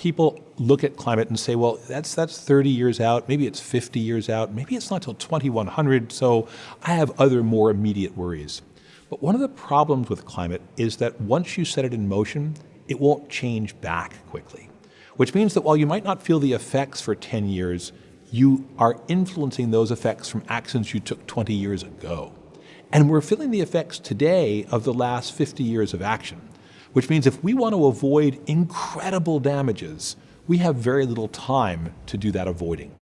people look at climate and say, well, that's, that's 30 years out, maybe it's 50 years out, maybe it's not till 2100, so I have other more immediate worries. But one of the problems with climate is that once you set it in motion, it won't change back quickly. Which means that while you might not feel the effects for 10 years, you are influencing those effects from actions you took 20 years ago. And we're feeling the effects today of the last 50 years of action which means if we want to avoid incredible damages, we have very little time to do that avoiding.